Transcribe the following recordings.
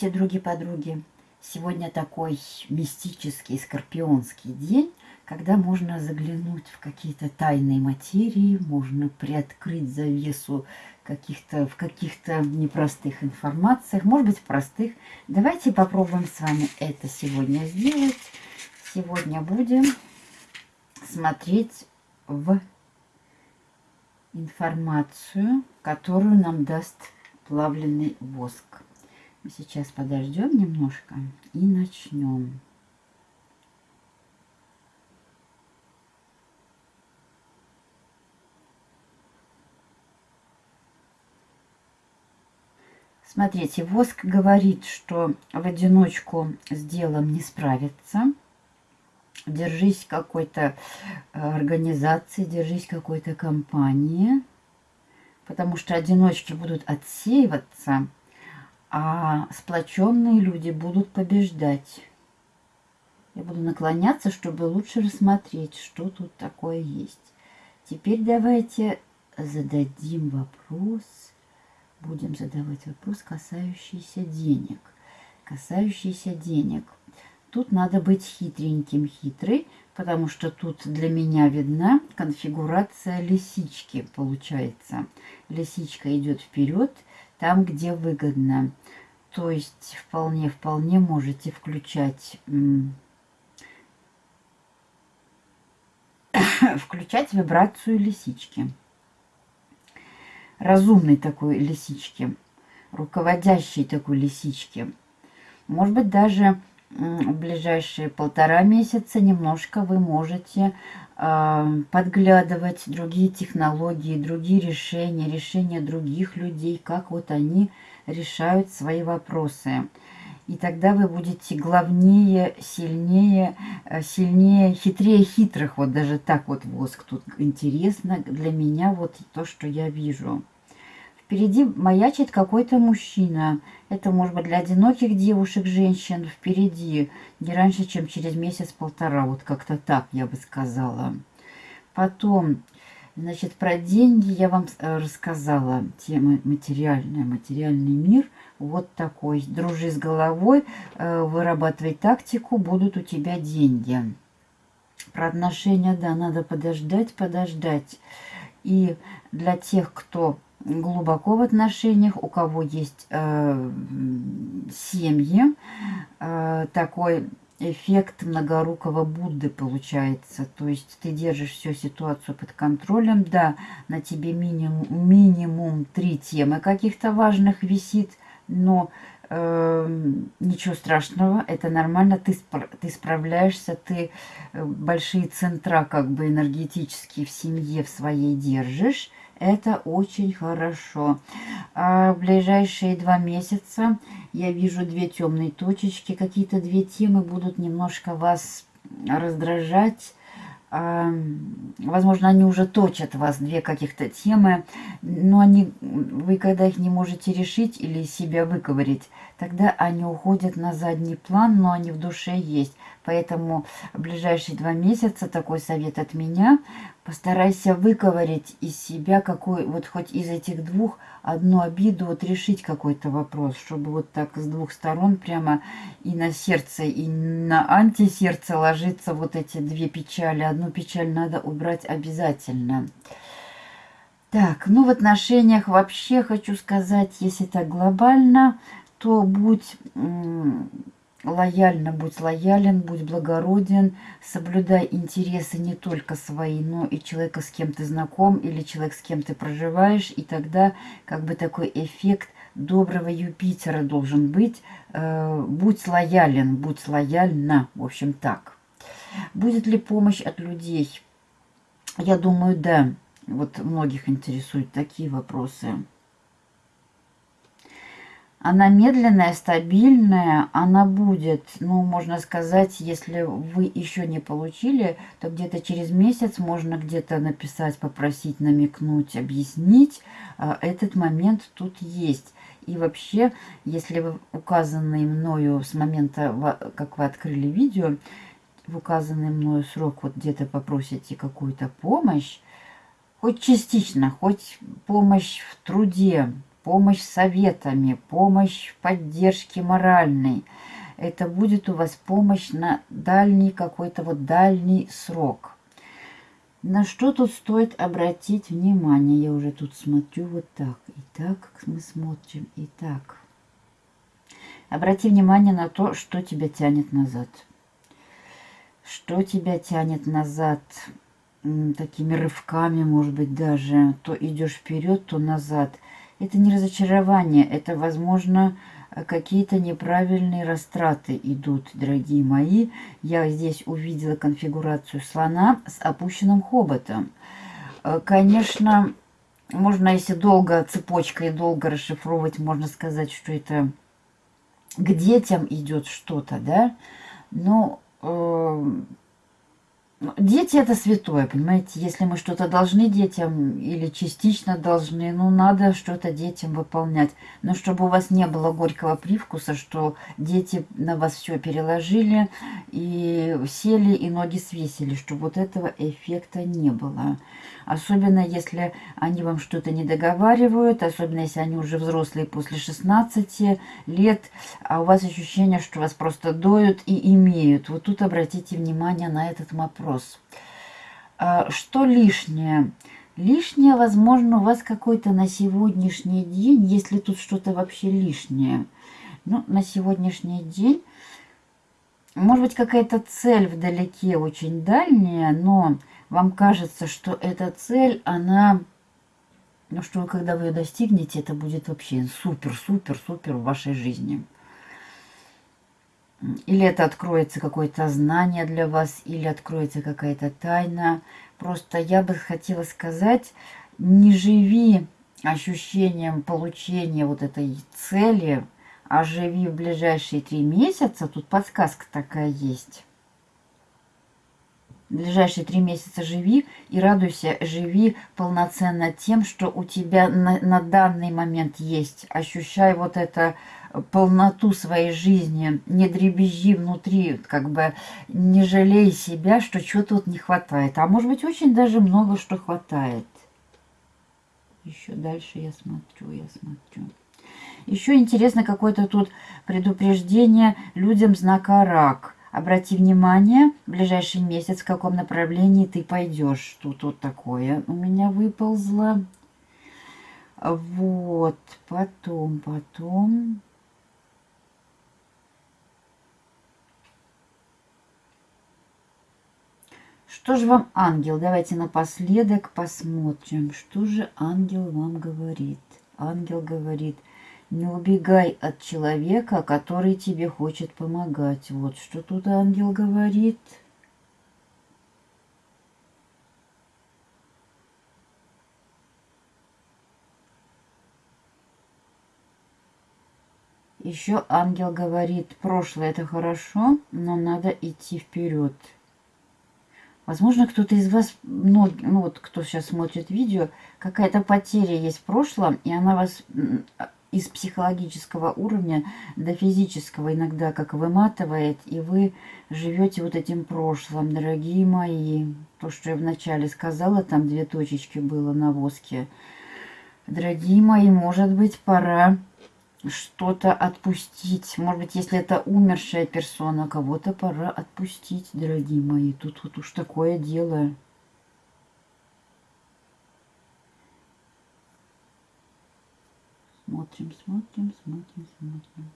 Здравствуйте, други-подруги! Сегодня такой мистический скорпионский день, когда можно заглянуть в какие-то тайные материи, можно приоткрыть завесу каких-то в каких-то непростых информациях, может быть, простых. Давайте попробуем с вами это сегодня сделать. Сегодня будем смотреть в информацию, которую нам даст плавленый воск. Сейчас подождем немножко и начнем. Смотрите, воск говорит, что в одиночку с делом не справится. Держись какой-то э, организации, держись какой-то компании, потому что одиночки будут отсеиваться – а сплоченные люди будут побеждать. Я буду наклоняться, чтобы лучше рассмотреть, что тут такое есть. Теперь давайте зададим вопрос, будем задавать вопрос, касающийся денег. Касающийся денег. Тут надо быть хитреньким, хитрый, потому что тут для меня видна конфигурация лисички, получается. Лисичка идет вперед, там, где выгодно. То есть вполне-вполне можете включать включать вибрацию лисички. Разумной такой лисички, руководящей такой лисички. Может быть, даже в ближайшие полтора месяца немножко вы можете подглядывать другие технологии, другие решения, решения других людей, как вот они решают свои вопросы. И тогда вы будете главнее, сильнее, э, сильнее, хитрее хитрых. Вот даже так вот воск тут интересно для меня вот то, что я вижу. Впереди маячит какой-то мужчина. Это может быть для одиноких девушек, женщин. Впереди не раньше, чем через месяц-полтора. Вот как-то так я бы сказала. Потом, значит, про деньги я вам э, рассказала. Тема материальная, материальный мир. Вот такой. Дружи с головой, э, вырабатывай тактику, будут у тебя деньги. Про отношения, да, надо подождать, подождать. И для тех, кто глубоко в отношениях, у кого есть э, семьи, э, такой эффект многорукого Будды получается. То есть ты держишь всю ситуацию под контролем. Да, на тебе минимум, минимум три темы каких-то важных висит, но э, ничего страшного, это нормально, ты, ты справляешься, ты э, большие центра как бы энергетические в семье в своей держишь, это очень хорошо. А в ближайшие два месяца я вижу две темные точечки. Какие-то две темы будут немножко вас раздражать. А, возможно, они уже точат вас, две каких-то темы, но они, вы когда их не можете решить или себя выковырить, тогда они уходят на задний план, но они в душе есть. Поэтому в ближайшие два месяца такой совет от меня. Постарайся выковырять из себя какой, вот хоть из этих двух одну обиду, вот решить какой-то вопрос, чтобы вот так с двух сторон прямо и на сердце, и на антисердце ложиться вот эти две печали. Одну печаль надо убрать обязательно. Так, ну в отношениях вообще хочу сказать, если так глобально, то будь лояльно, будь лоялен, будь благороден, соблюдай интересы не только свои, но и человека, с кем ты знаком, или человек, с кем ты проживаешь, и тогда как бы такой эффект доброго Юпитера должен быть. Э, будь лоялен, будь лояльна, в общем так. Будет ли помощь от людей? Я думаю, да. Вот многих интересуют такие вопросы. Она медленная, стабильная, она будет, ну, можно сказать, если вы еще не получили, то где-то через месяц можно где-то написать, попросить, намекнуть, объяснить. А, этот момент тут есть. И вообще, если вы указанный мною с момента, как вы открыли видео, в указанный мною срок вот где-то попросите какую-то помощь, хоть частично, хоть помощь в труде, помощь советами, помощь в поддержке моральной. Это будет у вас помощь на дальний какой-то вот дальний срок. На что тут стоит обратить внимание? Я уже тут смотрю вот так. И так мы смотрим, и так. Обрати внимание на то, что тебя тянет назад. Что тебя тянет назад такими рывками, может быть, даже. То идешь вперед, то назад. Это не разочарование, это, возможно, какие-то неправильные растраты идут, дорогие мои. Я здесь увидела конфигурацию слона с опущенным хоботом. Э, конечно, можно, если долго цепочкой долго расшифровывать, можно сказать, что это к детям идет что-то, да? Но э, дети это святое, понимаете? Если мы что-то должны детям или частично должны, ну, надо что-то детям выполнять. Но чтобы у вас не было горького привкуса, что дети на вас все переложили и сели и ноги свесили, чтобы вот этого эффекта не было. Особенно, если они вам что-то не договаривают, особенно, если они уже взрослые после 16 лет, а у вас ощущение, что вас просто доют и имеют. Вот тут обратите внимание на этот вопрос. А, что лишнее? Лишнее, возможно, у вас какой-то на сегодняшний день, если тут что-то вообще лишнее. Ну, на сегодняшний день, может быть, какая-то цель вдалеке очень дальняя, но вам кажется, что эта цель, она, ну что когда вы ее достигнете, это будет вообще супер-супер-супер в вашей жизни. Или это откроется какое-то знание для вас, или откроется какая-то тайна. Просто я бы хотела сказать, не живи ощущением получения вот этой цели, а живи в ближайшие три месяца. Тут подсказка такая есть ближайшие три месяца живи и радуйся, живи полноценно тем, что у тебя на, на данный момент есть. Ощущай вот это полноту своей жизни, не дребезжи внутри, как бы не жалей себя, что чего-то вот не хватает. А может быть, очень даже много что хватает. Еще дальше я смотрю, я смотрю. Еще интересно какое-то тут предупреждение людям знака рак – Обрати внимание, в ближайший месяц, в каком направлении ты пойдешь. Тут вот такое у меня выползло. Вот, потом, потом... Что же вам ангел? Давайте напоследок посмотрим, что же ангел вам говорит. Ангел говорит – не убегай от человека, который тебе хочет помогать. Вот что тут ангел говорит. Еще ангел говорит, прошлое это хорошо, но надо идти вперед. Возможно, кто-то из вас, ну, ну вот кто сейчас смотрит видео, какая-то потеря есть в прошлом, и она вас из психологического уровня до физического иногда как выматывает, и вы живете вот этим прошлым, дорогие мои. То, что я вначале сказала, там две точечки было на воске. Дорогие мои, может быть, пора что-то отпустить. Может быть, если это умершая персона, кого-то пора отпустить, дорогие мои. Тут вот уж такое дело. Смотрим, смотрим, смотрим, смотрим.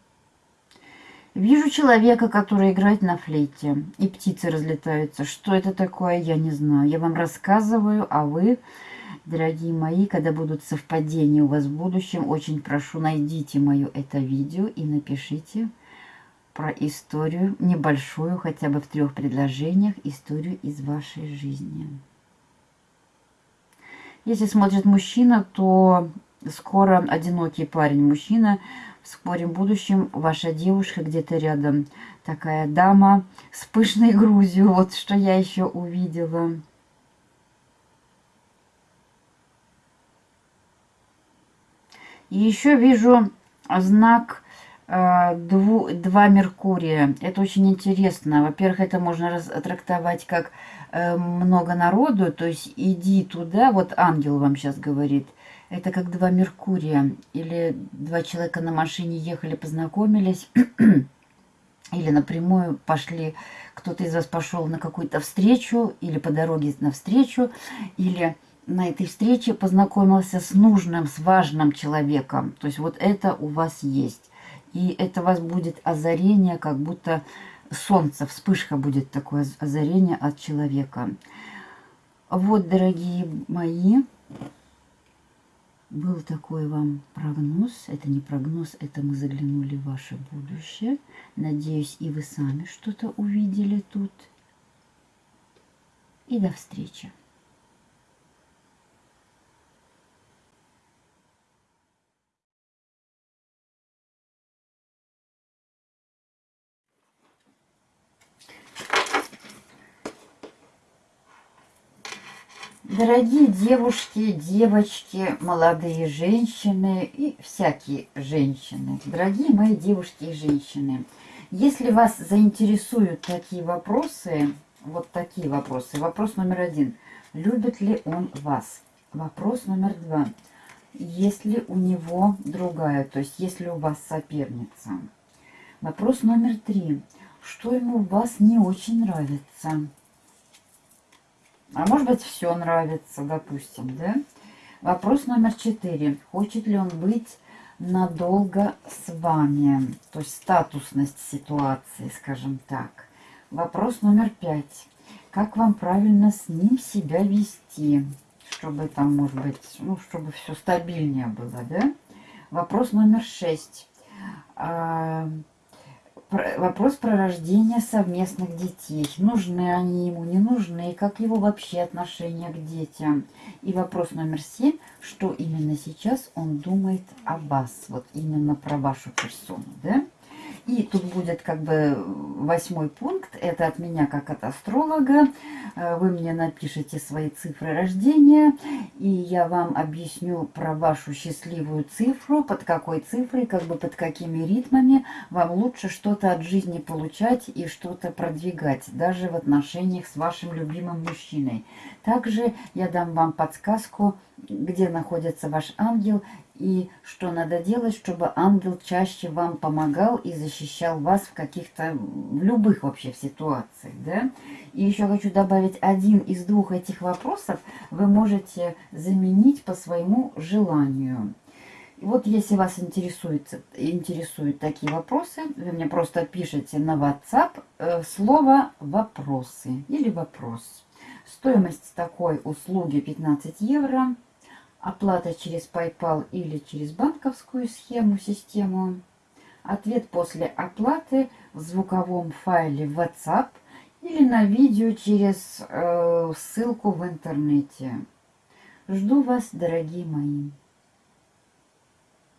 Вижу человека, который играет на флейте, и птицы разлетаются. Что это такое, я не знаю. Я вам рассказываю, а вы, дорогие мои, когда будут совпадения у вас в будущем, очень прошу, найдите мое это видео и напишите про историю, небольшую, хотя бы в трех предложениях, историю из вашей жизни. Если смотрит мужчина, то скоро одинокий парень-мужчина, в скором будущем ваша девушка где-то рядом. Такая дама с пышной грудью, вот что я еще увидела. И еще вижу знак э, дву, два Меркурия. Это очень интересно. Во-первых, это можно трактовать как э, много народу, то есть иди туда, вот ангел вам сейчас говорит – Это как два Меркурия. Или два человека на машине ехали, познакомились. или напрямую пошли, кто-то из вас пошел на какую-то встречу, или по дороге на встречу, или на этой встрече познакомился с нужным, с важным человеком. То есть вот это у вас есть. И это у вас будет озарение, как будто солнце, вспышка будет такое озарение от человека. Вот, дорогие мои, был такой вам прогноз. Это не прогноз, это мы заглянули в ваше будущее. Надеюсь, и вы сами что-то увидели тут. И до встречи. Дорогие девушки, девочки, молодые женщины и всякие женщины, дорогие мои девушки и женщины, если вас заинтересуют такие вопросы, вот такие вопросы. Вопрос номер один. Любит ли он вас? Вопрос номер два. Есть ли у него другая, то есть есть ли у вас соперница? Вопрос номер три. Что ему у вас не очень нравится? А может быть, все нравится, допустим, да? Вопрос номер четыре. Хочет ли он быть надолго с вами? То есть статусность ситуации, скажем так. Вопрос номер пять. Как вам правильно с ним себя вести? Чтобы там, может быть, ну, чтобы все стабильнее было, да? Вопрос номер шесть. Вопрос про рождение совместных детей. Нужны они ему, не нужны, как его вообще отношение к детям. И вопрос номер семь, что именно сейчас он думает о вас, вот именно про вашу персону, да? И тут будет как бы восьмой пункт, это от меня как от астролога. Э, вы мне напишите свои цифры рождения, и я вам объясню про вашу счастливую цифру, под какой цифрой, как бы под какими ритмами вам лучше что-то от жизни получать и что-то продвигать, даже в отношениях с вашим любимым мужчиной. Также я дам вам подсказку, где находится ваш ангел и что надо делать, чтобы ангел чаще вам помогал и защищал вас в каких-то, в любых вообще ситуациях, да? И еще хочу добавить, один из двух этих вопросов вы можете заменить по своему желанию. Вот если вас интересует, интересуют такие вопросы, вы мне просто пишите на WhatsApp э, слово «вопросы» или «вопрос». Стоимость такой услуги 15 евро оплата через PayPal или через банковскую схему, систему. Ответ после оплаты в звуковом файле WhatsApp или на видео через э, ссылку в интернете. Жду вас, дорогие мои.